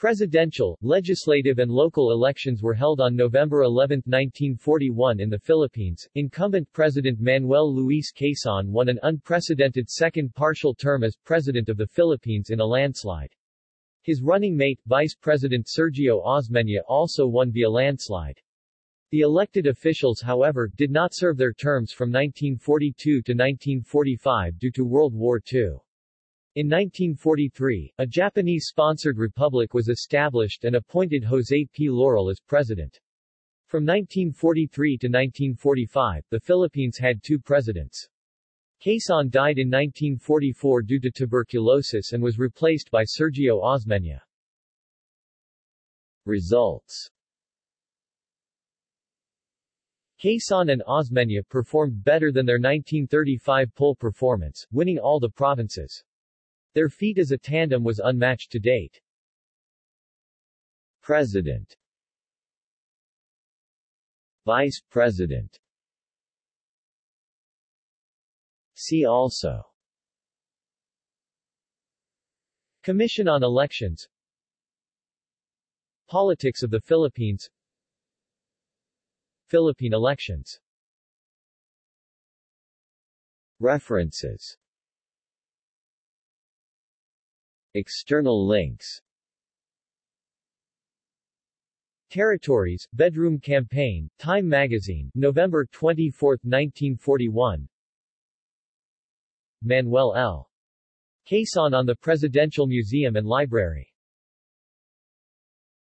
Presidential, legislative and local elections were held on November 11, 1941 in the Philippines. Incumbent President Manuel Luis Quezon won an unprecedented second partial term as President of the Philippines in a landslide. His running mate, Vice President Sergio Osmeña also won via landslide. The elected officials however, did not serve their terms from 1942 to 1945 due to World War II. In 1943, a Japanese-sponsored republic was established and appointed José P. Laurel as president. From 1943 to 1945, the Philippines had two presidents. Quezon died in 1944 due to tuberculosis and was replaced by Sergio Osmeña. Results Quezon and Osmeña performed better than their 1935 poll performance, winning all the provinces. Their feat as a tandem was unmatched to date. President. Vice President. See also. Commission on Elections. Politics of the Philippines. Philippine elections. References External links. Territories, Bedroom Campaign, Time Magazine, November 24, 1941 Manuel L. Quezon on the Presidential Museum and Library